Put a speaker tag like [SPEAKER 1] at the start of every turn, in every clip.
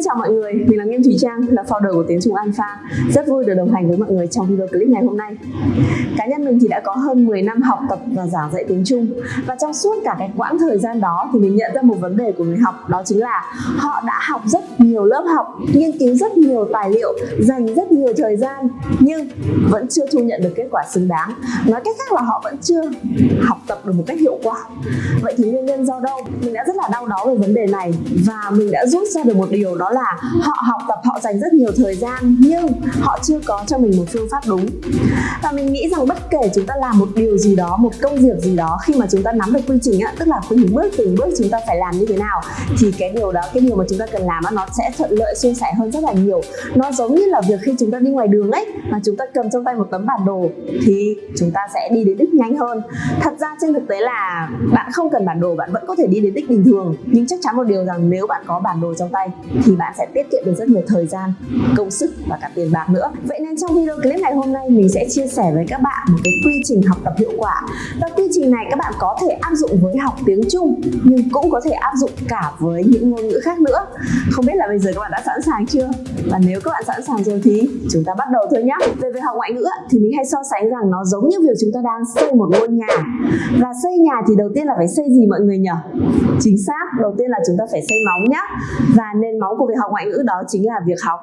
[SPEAKER 1] xin chào mọi người, mình là Nghiêm Thùy Trang, là founder của Tiếng Trung Alpha. Rất vui được đồng hành với mọi người trong video clip ngày hôm nay. Cá nhân mình thì đã có hơn 10 năm học tập và giảng dạy tiếng Trung và trong suốt cả cái quãng thời gian đó thì mình nhận ra một vấn đề của người học đó chính là họ đã học rất nhiều lớp học, nghiên cứu rất nhiều tài liệu, dành rất nhiều thời gian nhưng vẫn chưa thu nhận được kết quả xứng đáng. Nói cách khác là họ vẫn chưa học tập được một cách hiệu quả. Vậy thì nguyên nhân do đâu? Mình đã rất là đau đáu về vấn đề này và mình đã rút ra được một điều đó là họ học tập, họ dành rất nhiều thời gian, nhưng họ chưa có cho mình một phương pháp đúng. Và mình nghĩ rằng bất kể chúng ta làm một điều gì đó, một công việc gì đó, khi mà chúng ta nắm được quy trình á, tức là từng bước từng bước chúng ta phải làm như thế nào, thì cái điều đó, cái điều mà chúng ta cần làm á, nó sẽ thuận lợi, suôn sẻ hơn rất là nhiều. Nó giống như là việc khi chúng ta đi ngoài đường ấy, mà chúng ta cầm trong tay một tấm bản đồ, thì chúng ta sẽ đi đến đích nhanh hơn. Thật ra trên thực tế là bạn không cần bản đồ, bạn vẫn có thể đi đến đích bình thường. Nhưng chắc chắn một điều rằng nếu bạn có bản đồ trong tay, thì bạn sẽ tiết kiệm được rất nhiều thời gian, công sức và cả tiền bạc nữa. Vậy nên trong video clip ngày hôm nay, mình sẽ chia sẻ với các bạn một cái quy trình học tập hiệu quả. Và quy trình này các bạn có thể áp dụng với học tiếng Trung, nhưng cũng có thể áp dụng cả với những ngôn ngữ khác nữa. Không biết là bây giờ các bạn đã sẵn sàng chưa? Và nếu các bạn sẵn sàng rồi thì chúng ta bắt đầu thôi nhé về việc học ngoại ngữ thì mình hay so sánh rằng nó giống như việc chúng ta đang xây một ngôi nhà. Và xây nhà thì đầu tiên là phải xây gì mọi người nhỉ? Chính xác, đầu tiên là chúng ta phải xây móng nhá. Và nền móng của việc học ngoại ngữ đó chính là việc học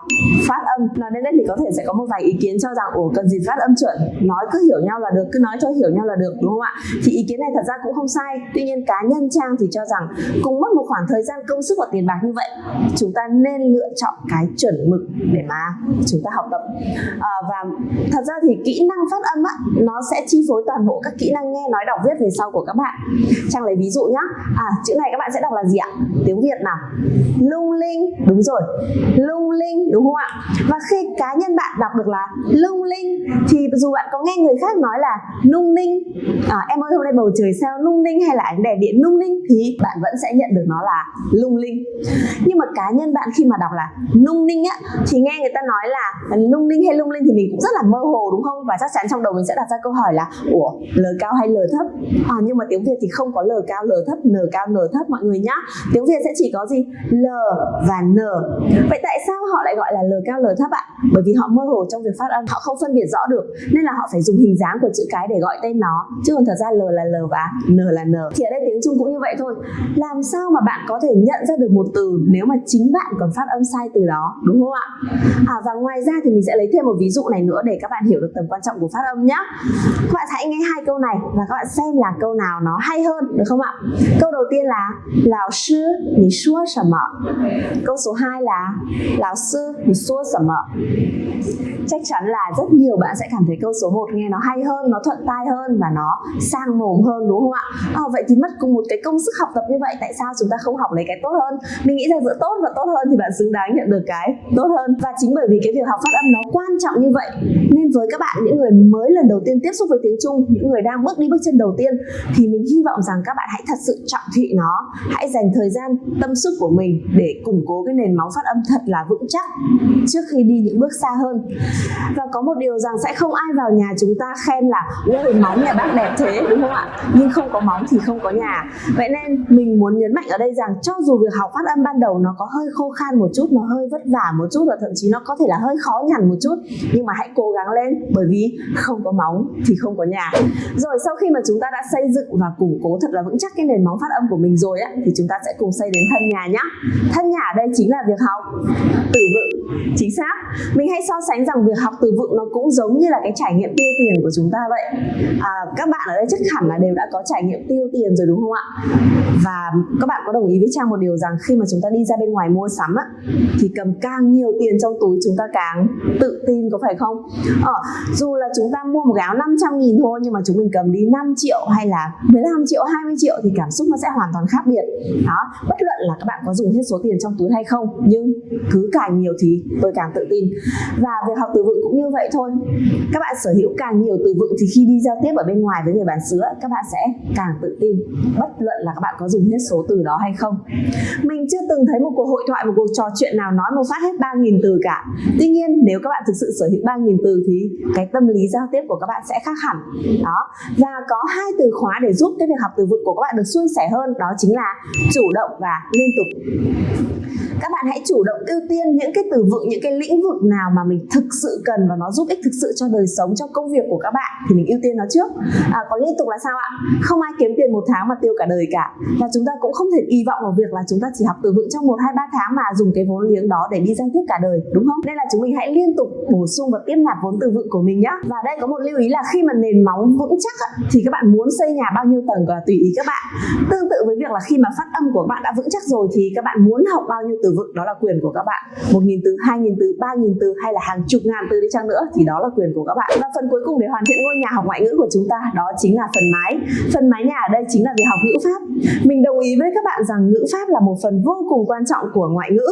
[SPEAKER 1] phát âm. Nói đến đây thì có thể sẽ có một vài ý kiến cho rằng ủa cần gì phát âm chuẩn? Nói cứ hiểu nhau là được cứ nói cho hiểu nhau là được đúng không ạ? Thì ý kiến này thật ra cũng không sai. Tuy nhiên cá nhân trang thì cho rằng cùng mất một khoảng thời gian công sức và tiền bạc như vậy chúng ta nên lựa chọn cái chuẩn mực để mà chúng ta học tập. À, và thật ra thì kỹ năng phát âm á nó sẽ chi phối toàn bộ các kỹ năng nghe nói đọc viết về sau của các bạn. Trang lấy ví dụ nhá. À chữ này các bạn sẽ đọc là gì ạ? Tiếng việt nào? Lung linh. Đúng rồi. Lung linh đúng không ạ? Và khi cá nhân bạn đọc được là lung linh thì dù bạn có nghe người khác nói là lung linh à, em ơi hôm nay bầu trời sao lung linh hay là ánh đèn điện lung linh thì bạn vẫn sẽ nhận được nó là lung linh. Nhưng mà cá nhân bạn khi mà đọc là lung linh á thì nghe người ta nói là lung linh hay lung linh thì mình cũng rất là mơ hồ đúng không? Và chắc chắn trong đầu mình sẽ đặt ra câu hỏi là ủa l cao hay l thấp? À, nhưng mà tiếng việt thì không có l cao l thấp n cao n thấp mọi người nhá. Tiếng việt sẽ chỉ có gì? L và n. Vậy tại sao họ lại gọi là L cao L thấp ạ? Bởi vì họ mơ hồ trong việc phát âm, họ không phân biệt rõ được nên là họ phải dùng hình dáng của chữ cái để gọi tên nó chứ còn thật ra L là L và N là N. Thì ở đây tiếng Trung cũng như vậy thôi. Làm sao mà bạn có thể nhận ra được một từ nếu mà chính bạn còn phát âm sai từ đó, đúng không ạ? À và ngoài ra thì mình sẽ lấy thêm một ví dụ này nữa để các bạn hiểu được tầm quan trọng của phát âm nhé. Các bạn hãy nghe hai câu này và các bạn xem là câu nào nó hay hơn được không ạ? Câu đầu tiên là lão sư, nǐ? Câu số hai là lão sư thì xua sẩm mợ chắc chắn là rất nhiều bạn sẽ cảm thấy câu số 1 nghe nó hay hơn nó thuận tai hơn và nó sang mồm hơn đúng không ạ? À, vậy thì mất cùng một cái công sức học tập như vậy tại sao chúng ta không học lấy cái tốt hơn? Mình nghĩ rằng giữa tốt và tốt hơn thì bạn xứng đáng nhận được cái tốt hơn. Và chính bởi vì cái việc học phát âm nó quan trọng như vậy nên với các bạn những người mới lần đầu tiên tiếp xúc với tiếng Trung những người đang bước đi bước chân đầu tiên thì mình hy vọng rằng các bạn hãy thật sự trọng thị nó hãy dành thời gian tâm sức của mình để củng cố cái nền nền móng phát âm thật là vững chắc trước khi đi những bước xa hơn. Và có một điều rằng sẽ không ai vào nhà chúng ta khen là, ôi, móng nhà bác đẹp thế đúng không ạ? Nhưng không có móng thì không có nhà. Vậy nên mình muốn nhấn mạnh ở đây rằng cho dù việc học phát âm ban đầu nó có hơi khô khan một chút, nó hơi vất vả một chút và thậm chí nó có thể là hơi khó nhằn một chút, nhưng mà hãy cố gắng lên, bởi vì không có móng thì không có nhà. Rồi, sau khi mà chúng ta đã xây dựng và củng cố thật là vững chắc cái nền móng phát âm của mình rồi á, thì chúng ta sẽ cùng xây đến thân nhà nhá. Thân nhà ở đây chính là là việc học. Từ vựng chính xác. Mình hay so sánh rằng việc học từ vựng nó cũng giống như là cái trải nghiệm tiêu tiền của chúng ta vậy. À, các bạn ở đây chắc hẳn là đều đã có trải nghiệm tiêu tiền rồi đúng không ạ? Và các bạn có đồng ý với trang một điều rằng khi mà chúng ta đi ra bên ngoài mua sắm á thì cầm càng nhiều tiền trong túi chúng ta càng tự tin có phải không? Ờ, dù là chúng ta mua một cái áo 500 nghìn thôi nhưng mà chúng mình cầm đi 5 triệu hay là 15 triệu 20 triệu thì cảm xúc nó sẽ hoàn toàn khác biệt. Đó bất luận là các bạn có dùng hết số tiền trong túi hay không nhưng cứ càng nhiều thì tôi càng tự tin. Và việc học từ vựng cũng như vậy thôi. Các bạn sở hữu càng nhiều từ vựng thì khi đi giao tiếp ở bên ngoài với người bán xứ các bạn sẽ càng tự tin. Bất luận là các bạn có dùng hết số từ đó hay không. Mình chưa từng thấy một cuộc hội thoại, một cuộc trò chuyện nào nói một phát hết 3.000 từ cả. Tuy nhiên, nếu các bạn thực sự sở hữu 3.000 từ thì cái tâm lý giao tiếp của các bạn sẽ khác hẳn. Đó. Và có hai từ khóa để giúp cái việc học từ vựng của các bạn được suôn sẻ hơn, đó chính là chủ động và liên tục. Các bạn hãy chủ động ưu tiên những cái từ vựng những cái lĩnh vực nào mà mình thực sự cần và nó giúp ích thực sự cho đời sống cho công việc của các bạn thì mình ưu tiên nó trước. À, còn liên tục là sao ạ? Không ai kiếm tiền một tháng mà tiêu cả đời cả. Và chúng ta cũng không thể kỳ vọng vào việc là chúng ta chỉ học từ vựng trong một hai ba tháng mà dùng cái vốn liếng đó để đi giao tiếp cả đời đúng không? Nên là chúng mình hãy liên tục bổ sung và tiếp nạp vốn từ vựng của mình nhé và đây có một lưu ý là khi mà nền móng vững chắc thì các bạn muốn xây nhà bao nhiêu tầng là tùy ý các bạn. Tương tự với việc là khi mà phát âm của bạn đã vững chắc rồi thì các bạn muốn học bao nhiêu từ vựng đó là quyền của các bạn. Một nghìn từ hai nghìn từ, ba nghìn từ hay là hàng chục ngàn từ đi chăng nữa thì đó là quyền của các bạn. Và phần cuối cùng để hoàn thiện ngôi nhà học ngoại ngữ của chúng ta, đó chính là phần mái. Phần mái nhà ở đây chính là việc học ngữ pháp. Mình đồng ý với các bạn rằng ngữ pháp là một phần vô cùng quan trọng của ngoại ngữ.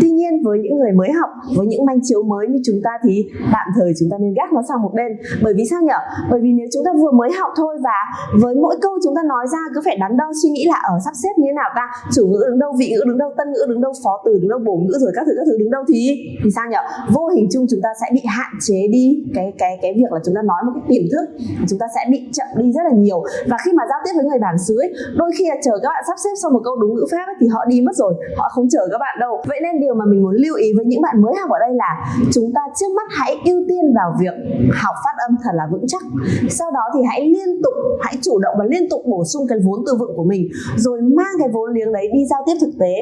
[SPEAKER 1] Tuy nhiên, với những người mới học, với những manh chiếu mới như chúng ta thì tạm thời chúng ta nên gác nó sang một bên. Bởi vì sao nhở bởi vì nếu chúng ta vừa mới học thôi và với mỗi câu chúng ta nói ra cứ phải đắn đo suy nghĩ là ở sắp xếp như thế nào ta? Chủ ngữ đứng đâu, vị ngữ đứng đâu, tân ngữ đứng đâu, phó từ đứng đâu, bổ ngữ rồi các thứ các thứ đứng đâu? Thì thì sao nhở? Vô hình chung chúng ta sẽ bị hạn chế đi cái cái cái việc là chúng ta nói một cái tiềm thức. Chúng ta sẽ bị chậm đi rất là nhiều. Và khi mà giao tiếp với người bản xứ ấy, đôi khi là chờ các bạn sắp xếp xong một câu đúng ngữ pháp ấy, thì họ đi mất rồi. Họ không chờ các bạn đâu. Vậy nên điều mà mình muốn lưu ý với những bạn mới học ở đây là chúng ta trước mắt hãy ưu tiên vào việc học phát âm thật là vững chắc. Sau đó thì hãy liên tục hãy chủ động và liên tục bổ sung cái vốn từ vựng của mình rồi mang cái vốn liếng đấy đi giao tiếp thực tế.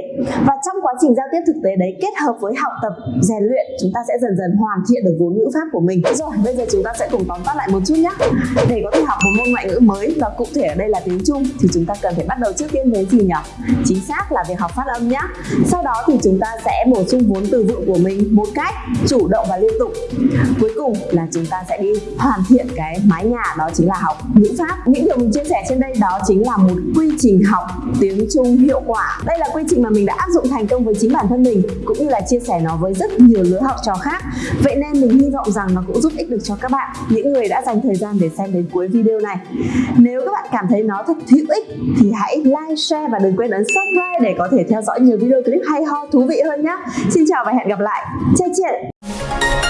[SPEAKER 1] Và trong quá trình giao tiếp thực tế đấy kết hợp với học tập rèn luyện, chúng ta sẽ dần dần hoàn thiện được vốn ngữ pháp của mình. Rồi, bây giờ chúng ta sẽ cùng tóm tắt lại một chút nhé để có thể học một môn ngoại ngữ mới và cụ thể ở đây là tiếng Trung thì chúng ta cần phải bắt đầu trước tiên với gì nhỉ? Chính xác là việc học phát âm nhé sau đó thì chúng ta sẽ bổ sung vốn từ vựng của mình một cách chủ động và liên tục. Cuối cùng là chúng ta sẽ đi hoàn thiện cái mái nhà, đó chính là học ngữ pháp. Những điều mình chia sẻ trên đây đó chính là một quy trình học tiếng Trung hiệu quả. Đây là quy trình mà mình đã áp dụng thành công với chính bản thân mình, cũng như là chia sẻ nó với rất nhiều lứa học trò khác vậy nên mình hy vọng rằng nó cũng giúp ích được cho các bạn những người đã dành thời gian để xem đến cuối video này nếu các bạn cảm thấy nó thật hữu ích thì hãy like, share và đừng quên ấn subscribe để có thể theo dõi nhiều video clip hay ho thú vị hơn nhé Xin chào và hẹn gặp lại. Chào chị!